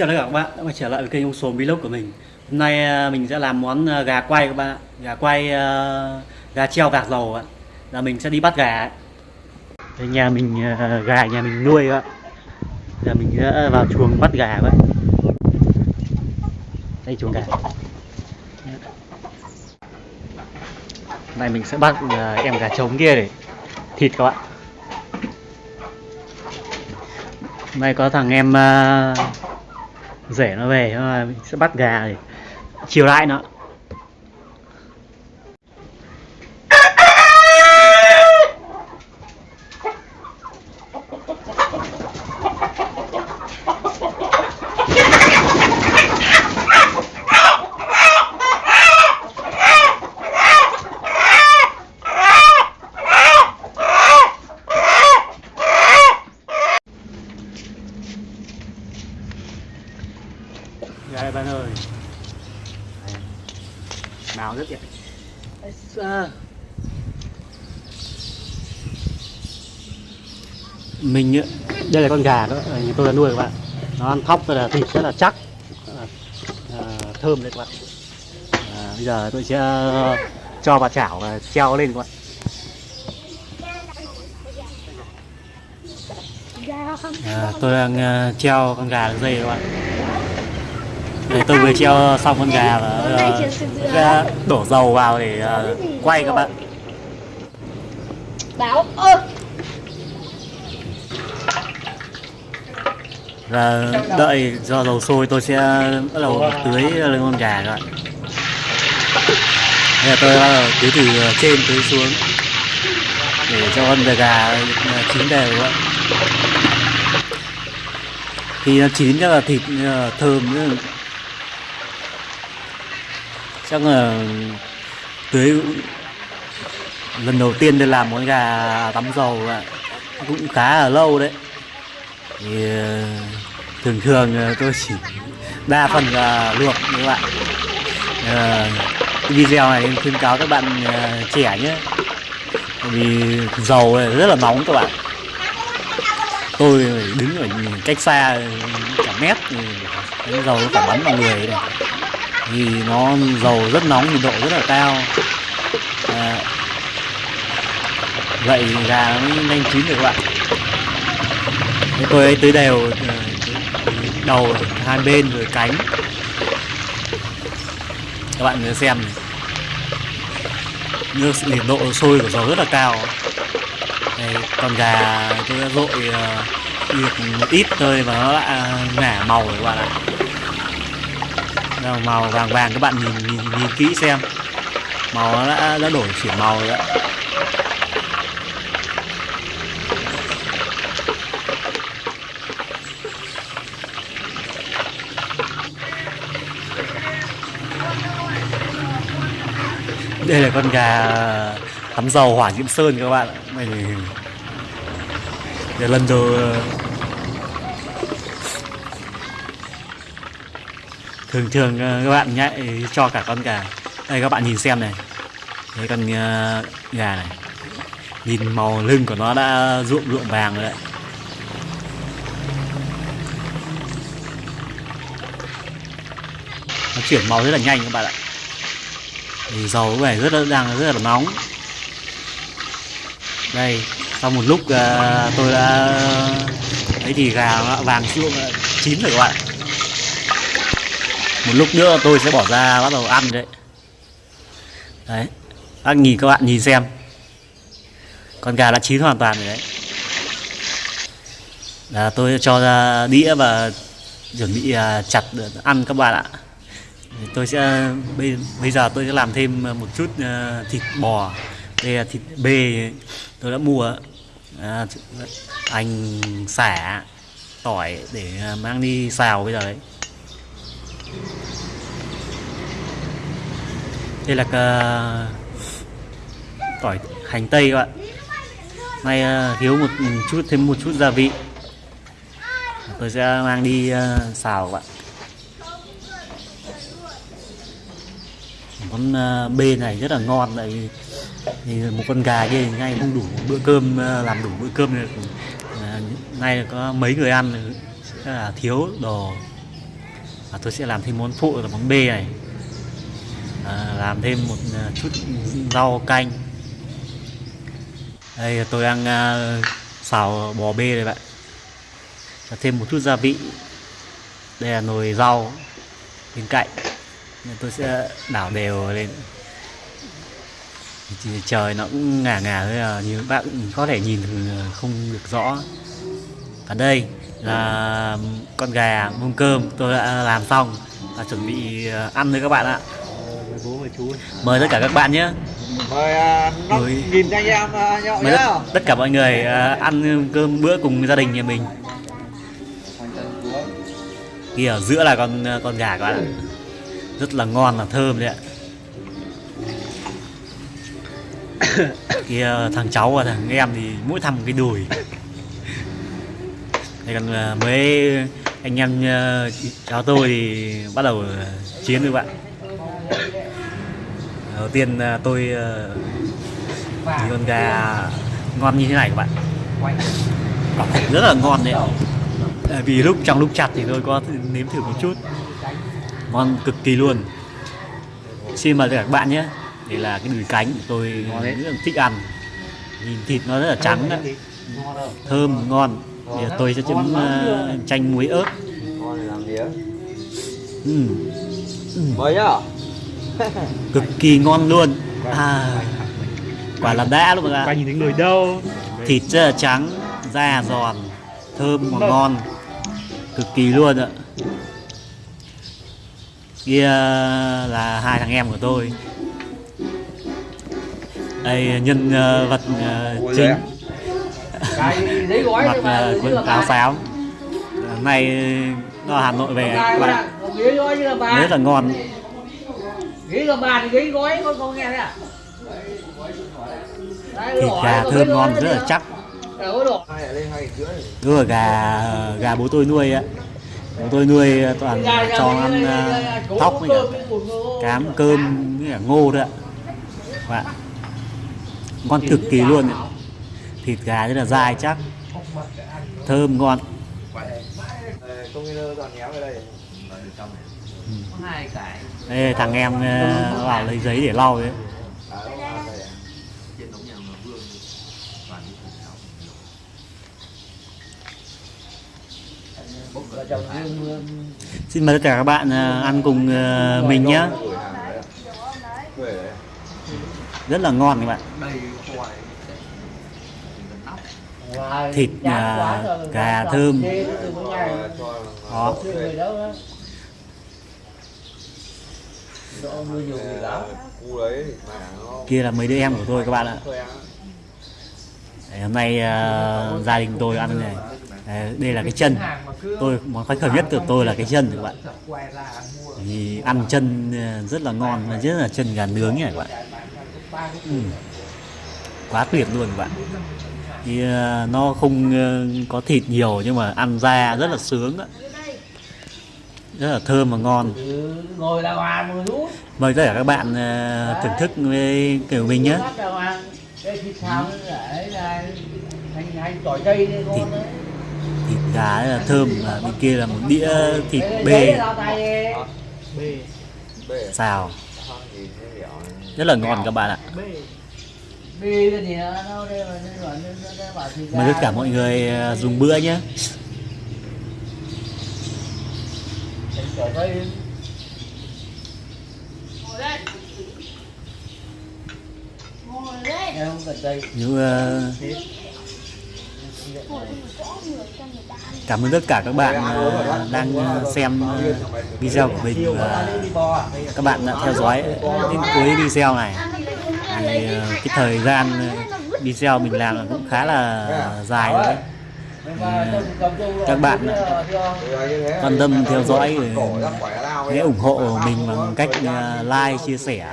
chào tất cả các bạn. Đã quay trở lại với kênh ông sồn Vlog của mình. Hôm nay à, mình sẽ làm món à, gà quay các bạn Gà quay à, gà treo vạc dầu ạ. Là mình sẽ đi bắt gà. Đây nhà mình gà nhà mình nuôi các bạn Giờ mình sẽ vào chuồng bắt gà vậy Đây chuồng gà. Này mình sẽ bắt em gà trống kia để thịt các bạn Hôm nay có thằng em uh, rể nó về mình ờ, sẽ bắt gà để chiều lại nó Gà đây bạn ơi Màu rất đẹp. Mình đây là con gà đó, ờ, nhà tôi là nuôi các bạn. Nó ăn thóc là thịt rất là chắc. À, Thơm đấy các bạn. À, Bây giờ tôi sẽ cho vào chảo và treo lên các bạn. À, Tôi đang uh, treo con gà lên dây các bạn Đây, tôi vừa treo xong con gà và uh, đổ dầu vào để uh, quay các bạn. Báo ơ và đợi do dầu sôi tôi sẽ bắt đầu tưới lên con gà các bạn. Bây giờ tôi bắt đầu tưới từ trên tưới xuống để cho con gà chín đều các bạn. Khi nó chín chắc là thịt ờ, thơm nữa chắc là tưới lần đầu tiên tôi làm món gà tắm dầu ạ. Cũng khá là lâu đấy. Thì ờ, thường thường ờ, tôi chỉ đa phần là luộc các bạn à, video này khuyên cáo các bạn ờ, trẻ nhé. Vì dầu này rất là nóng các bạn. Tôi đứng ở cách xa cả mét thì dầu nó phải bắn vào người này vì nó dầu rất nóng nhiệt độ rất là cao. À, vậy gà nó mới nhanh chín được các bạn Thế tôi ấy tưới đều ờ, đầu hai bên rồi cánh. Các bạn nhớ xem này. Nước nhiệt độ sôi của dầu rất là cao. Đây, con gà tôi đã dội uh, ờ, được một ít thôi và nó đã ngả màu rồi các bạn ạ. Đây, màu vàng vàng các bạn nhìn nhìn, nhìn kỹ xem. Màu nó đã, đã đổi chuyển màu rồi đấy đây là con gà tắm dầu hỏa diễm sơn các bạn này lần đầu thường thường ờ, các bạn nhạy cho cả con gà. Đây các bạn nhìn xem này. Đấy con ờ, gà này. Nhìn màu lưng của nó đã ruộng ruộng vàng rồi đấy. Nó chuyển màu rất là nhanh các bạn ạ. Thì dầu có vẻ rất là đang rất là nóng. Đây sau một lúc uh, tôi đã thấy thì gà vàng chuông chín rồi các bạn một lúc nữa tôi sẽ bỏ ra bắt đầu ăn đấy. Đấy các nhìn các bạn nhìn xem. Con gà đã chín hoàn toàn rồi đấy. Là tôi cho ra đĩa và chuẩn bị à, chặt để ăn các bạn ạ. Tôi sẽ bây, bây giờ tôi sẽ làm thêm một chút à, thịt bò. Đây là thịt bê tôi đã mua. À, hành xả tỏi để à, mang đi xào bây giờ đấy đây là cà... tỏi hành tây các bạn. Nay uh, ờ, thiếu một chút thêm một chút gia vị. Tôi sẽ mang đi uh, xào các bạn. Món uh, bê này rất là ngon tại vì thì một con gà kia ngay không đủ bữa cơm uh, làm đủ bữa cơm này uh, nay có mấy người ăn rất là thiếu đồ và tôi sẽ làm thêm món phụ là món bê này. À, làm thêm một à, chút rau canh. Đây tôi đang à, xào bò bê đây bạn. Và thêm một chút gia vị. Đây là nồi rau bên cạnh. Nên tôi sẽ đảo đều lên. Thì trời nó cũng ngả ngả thôi à như các bạn cũng có thể nhìn à, không được rõ. Và đây là con gà mông cơm tôi đã làm xong và chuẩn bị à, ăn với các bạn ạ. Mời bố mời chú mời tất cả các bạn nhé. Mời năm Mời- nghìn anh em à, nhậu mời nhá. tất, tất cả mọi người à, ăn cơm bữa cùng gia đình nhà mình. Kia ở giữa là con con gà các bạn ạ. Rất là ngon và thơm đấy ạ. Kia thằng cháu và thằng em thì mỗi một cái đùi đây còn à, mấy anh em à, cháu tôi thì bắt đầu à, chiến với bạn. Đầu tiên tôi thì con gà ngon như thế này các bạn. Thật rất là ngon đấy vì lúc trong lúc chặt thì tôi có nếm thử một chút. Ngon cực kỳ luôn. Xin mời các bạn nhé. Đây là cái đùi cánh của tôi rất là thích ăn. Nhìn thịt nó rất là trắng đấy. thơm ngon thì tôi sẽ chấm ờ, chanh muối ớt. Mời nhá. Cực kỳ ngon luôn. À, quả là đã luôn ạ. Nhìn thấy người đâu? Thịt rất là trắng da giòn thơm và ngon. Cực kỳ luôn ạ. Kia là hai thằng em của tôi. Đây nhân ờ, vật Ủa chính mặc ờ, như quần là áo xám. Nay nó ở Hà Nội về các bạn rất là ngon. Ghế là bà thì ghế gói con con nghe đấy à? Thịt gà thơm ngon rất là chắc. Rưỡi đúng là gà gà bố tôi nuôi á. Bố tôi nuôi toàn Gà- gà- cho ăn ờ, cố thóc với cả cám cơm với cả ngô thôi ạ. Bạn ngon cực kỳ luôn ạ thịt gà rất là dai chắc thơm ngon. Ê, thằng em ờ, vào lấy giấy để lau đấy. Xin mời tất cả các bạn ờ, ăn cùng ờ, mình nhé. Rất là ngon các bạn. Thịt, à, gà thơm. Đó. Kia là mấy đứa em của tôi các bạn ạ. Đấy, hôm nay ờ, gia đình tôi ăn này. Đấy, đây là cái chân. Tôi món khoái khẩu nhất của tôi là cái chân các bạn. Thì ăn chân ờ, rất là ngon và rất là chân gà nướng này các bạn. Ừ. quá tuyệt luôn các bạn thì ờ, nó không ờ, có thịt nhiều nhưng mà ăn ra rất là sướng á. Rất là thơm và ngon. Ừ, mời tất cả các bạn ờ, thưởng thức với kiểu mình nhé. Thịt xào đấy là hành hành tỏi tây đây Thịt. con đấy thịt gà rất là thơm và bên kia là một đĩa thịt bê. à? xào. Rất là ngon các bạn ạ mời tất cả mọi người ờ, dùng bữa nhé. Hành uh, không cần như cảm ơn tất cả các bạn uh, đang xem uh, video của mình và các bạn đã theo dõi đến cuối video này thì ờ, cái thời gian ờ, video mình làm là cũng khá là dài rồi đấy. Chung là các bạn thế. Quan tâm theo dõi thì hãy ủng hộ mình bằng cách ờ, like chia sẻ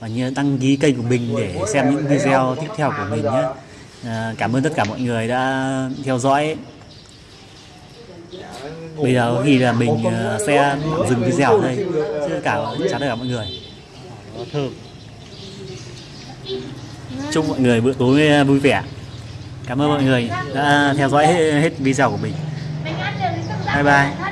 và nhớ đăng ký kênh của mình để xem những video tiếp theo của mình nhé. Cảm ơn tất cả mọi người đã theo dõi. Bây giờ có khi là mình ờ, sẽ dừng video ở đây. Tất cả chào tất cả mọi người. Thơm chúc mọi người bữa tối vui vẻ. Cảm ơn mọi người đã theo dõi hết, hết video của mình. Bye bye